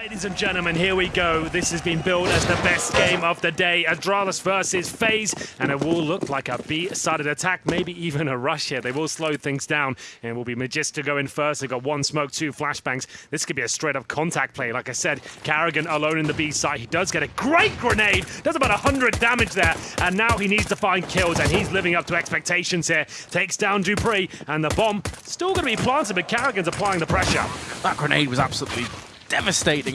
Ladies and gentlemen, here we go. This has been billed as the best game of the day. Astralis versus FaZe, and it will look like a B-sided attack, maybe even a rush here. They will slow things down, and it will be Magister going first. They've got one smoke, two flashbangs. This could be a straight-up contact play. Like I said, Karrigan alone in the B side. He does get a great grenade. Does about 100 damage there, and now he needs to find kills, and he's living up to expectations here. Takes down dupreeh, and the bomb still going to be planted, but Karrigan's applying the pressure. That grenade was absolutely devastating.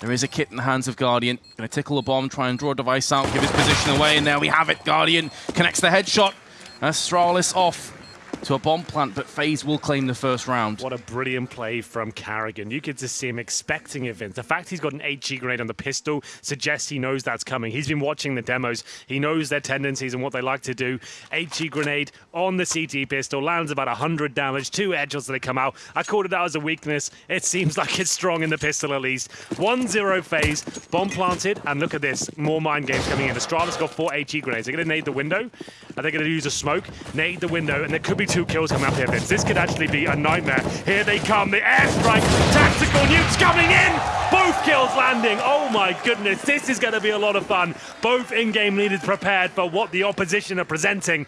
There is a kit in the hands of Guardian. Going to tickle a bomb, try and draw a device out, give his position away, and there we have it. Guardian connects the headshot. Astralis off to a bomb plant, but FaZe will claim the first round. What a brilliant play from Karrigan. You could just see him expecting events. The fact he's got an HE grenade on the pistol suggests he knows that's coming. He's been watching the demos. He knows their tendencies and what they like to do. HE grenade on the CT pistol, lands about 100 damage, two edges that they come out. I called it out as a weakness. It seems like it's strong in the pistol at least. 1-0 FaZe, bomb planted, and look at this, more mind games coming in. Astralis got four HE grenades. They're going to nade the window. Are they going to use a smoke? Nade the window, and there could be two kills coming up here, Vince. This could actually be a nightmare. Here they come, the airstrike, tactical nukes coming in! Both kills landing. Oh my goodness, this is going to be a lot of fun. Both in-game leaders prepared for what the opposition are presenting.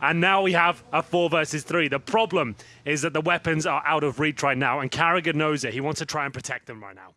And now we have a four versus three. The problem is that the weapons are out of reach right now, and Karrigan knows it. He wants to try and protect them right now.